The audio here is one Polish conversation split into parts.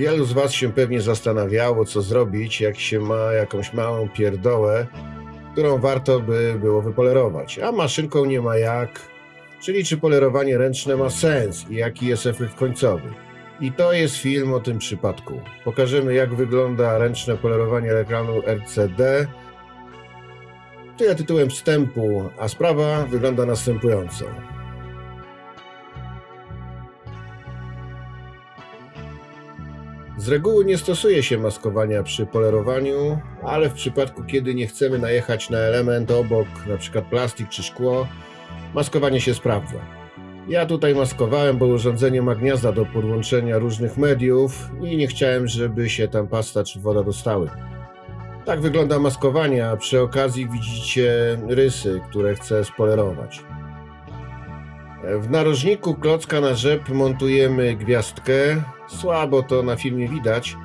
Wielu z Was się pewnie zastanawiało, co zrobić, jak się ma jakąś małą pierdołę, którą warto by było wypolerować, a maszynką nie ma jak, czyli czy polerowanie ręczne ma sens i jaki jest efekt końcowy. I to jest film o tym przypadku. Pokażemy, jak wygląda ręczne polerowanie ekranu RCD. Tyle tytułem wstępu, a sprawa wygląda następująco. Z reguły nie stosuje się maskowania przy polerowaniu, ale w przypadku kiedy nie chcemy najechać na element obok, np. plastik czy szkło, maskowanie się sprawdza. Ja tutaj maskowałem, bo urządzenie ma gniazda do podłączenia różnych mediów i nie chciałem, żeby się tam pasta czy woda dostały. Tak wygląda maskowanie, a przy okazji widzicie rysy, które chcę spolerować. W narożniku klocka na rzep montujemy gwiazdkę. Słabo to na filmie widać.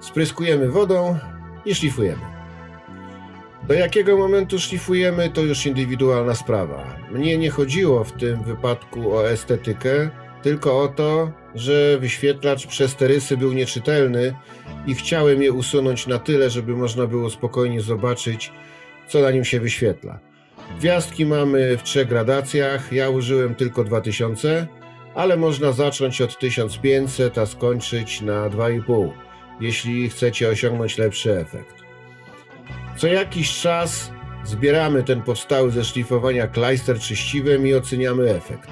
Spryskujemy wodą i szlifujemy. Do jakiego momentu szlifujemy, to już indywidualna sprawa. Mnie nie chodziło w tym wypadku o estetykę, tylko o to, że wyświetlacz przez te rysy był nieczytelny i chciałem je usunąć na tyle, żeby można było spokojnie zobaczyć, co na nim się wyświetla. Gwiazdki mamy w trzech gradacjach, ja użyłem tylko 2000, ale można zacząć od 1500, a skończyć na 2,5, jeśli chcecie osiągnąć lepszy efekt. Co jakiś czas zbieramy ten powstały ze szlifowania klejster czyściwem i oceniamy efekt.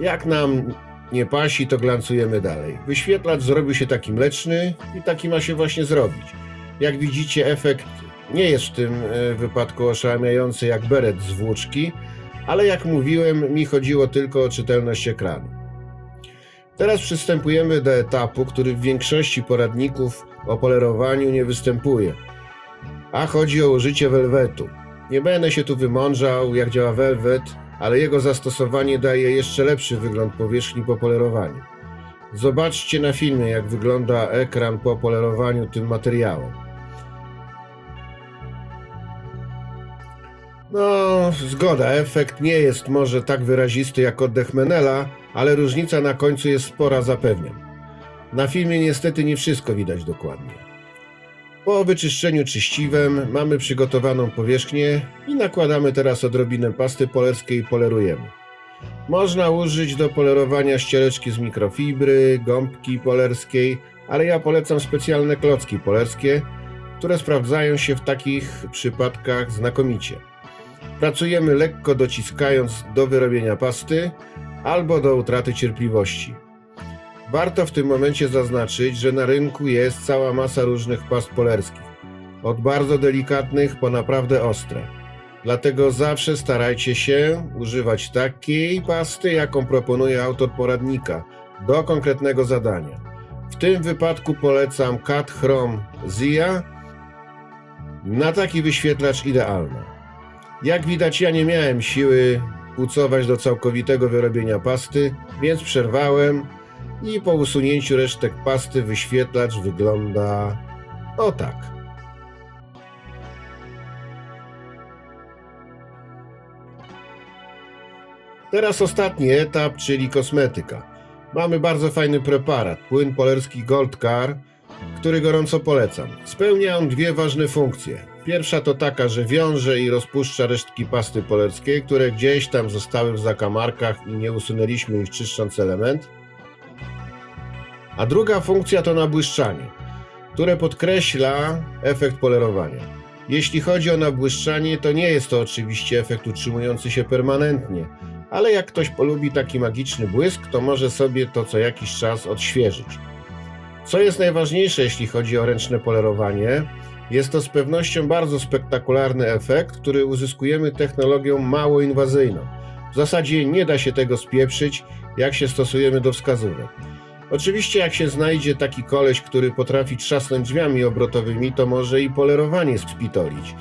Jak nam nie pasi, to glancujemy dalej. Wyświetlacz zrobił się taki mleczny i taki ma się właśnie zrobić. Jak widzicie, efekt nie jest w tym e, wypadku oszałamiający jak beret z włóczki, ale jak mówiłem, mi chodziło tylko o czytelność ekranu. Teraz przystępujemy do etapu, który w większości poradników o polerowaniu nie występuje, a chodzi o użycie welwetu. Nie będę się tu wymądrzał, jak działa welwet, ale jego zastosowanie daje jeszcze lepszy wygląd powierzchni po polerowaniu. Zobaczcie na filmie, jak wygląda ekran po polerowaniu tym materiałem. No, zgoda, efekt nie jest może tak wyrazisty jak oddech Menela, ale różnica na końcu jest spora, zapewniam. Na filmie niestety nie wszystko widać dokładnie. Po wyczyszczeniu czyściwem mamy przygotowaną powierzchnię i nakładamy teraz odrobinę pasty polerskiej i polerujemy. Można użyć do polerowania ściereczki z mikrofibry, gąbki polerskiej, ale ja polecam specjalne klocki polerskie, które sprawdzają się w takich przypadkach znakomicie. Pracujemy lekko dociskając do wyrobienia pasty albo do utraty cierpliwości. Warto w tym momencie zaznaczyć, że na rynku jest cała masa różnych past polerskich. Od bardzo delikatnych po naprawdę ostre. Dlatego zawsze starajcie się używać takiej pasty, jaką proponuje autor poradnika do konkretnego zadania. W tym wypadku polecam Cat Chrome Zia. Na taki wyświetlacz idealny. Jak widać, ja nie miałem siły pucować do całkowitego wyrobienia pasty, więc przerwałem i po usunięciu resztek pasty wyświetlacz wygląda o tak. Teraz ostatni etap, czyli kosmetyka. Mamy bardzo fajny preparat, płyn polerski Gold Car, który gorąco polecam. Spełnia on dwie ważne funkcje. Pierwsza to taka, że wiąże i rozpuszcza resztki pasty polerskiej, które gdzieś tam zostały w zakamarkach i nie usunęliśmy ich czyszcząc element. A druga funkcja to nabłyszczanie, które podkreśla efekt polerowania. Jeśli chodzi o nabłyszczanie, to nie jest to oczywiście efekt utrzymujący się permanentnie, ale jak ktoś polubi taki magiczny błysk, to może sobie to co jakiś czas odświeżyć. Co jest najważniejsze, jeśli chodzi o ręczne polerowanie, jest to z pewnością bardzo spektakularny efekt, który uzyskujemy technologią mało inwazyjną. W zasadzie nie da się tego spieprzyć, jak się stosujemy do wskazówek. Oczywiście jak się znajdzie taki koleś, który potrafi trzasnąć drzwiami obrotowymi, to może i polerowanie spitolić.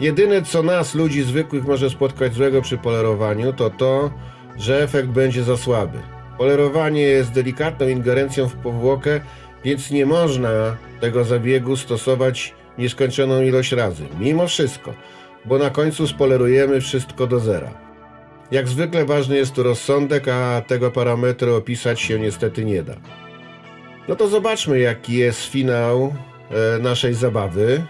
Jedyne co nas, ludzi zwykłych, może spotkać złego przy polerowaniu, to to, że efekt będzie za słaby. Polerowanie jest delikatną ingerencją w powłokę, więc nie można tego zabiegu stosować nieskończoną ilość razy. Mimo wszystko, bo na końcu spolerujemy wszystko do zera. Jak zwykle ważny jest tu rozsądek, a tego parametru opisać się niestety nie da. No to zobaczmy, jaki jest finał e, naszej zabawy.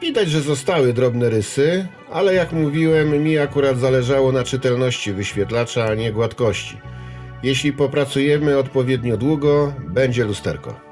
Widać, że zostały drobne rysy, ale jak mówiłem, mi akurat zależało na czytelności wyświetlacza, a nie gładkości. Jeśli popracujemy odpowiednio długo, będzie lusterko.